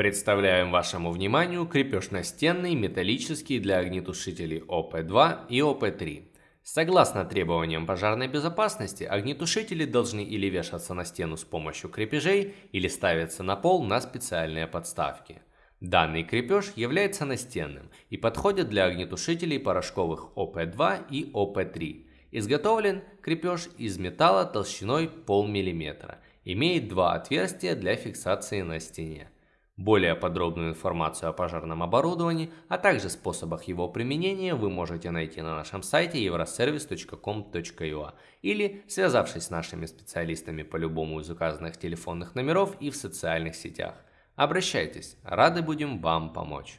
Представляем вашему вниманию крепеж настенный металлический для огнетушителей ОП-2 и ОП-3. Согласно требованиям пожарной безопасности, огнетушители должны или вешаться на стену с помощью крепежей, или ставиться на пол на специальные подставки. Данный крепеж является настенным и подходит для огнетушителей порошковых ОП-2 и ОП-3. Изготовлен крепеж из металла толщиной полмиллиметра. Имеет два отверстия для фиксации на стене. Более подробную информацию о пожарном оборудовании, а также способах его применения вы можете найти на нашем сайте euroservice.com.ua или связавшись с нашими специалистами по любому из указанных телефонных номеров и в социальных сетях. Обращайтесь, рады будем вам помочь.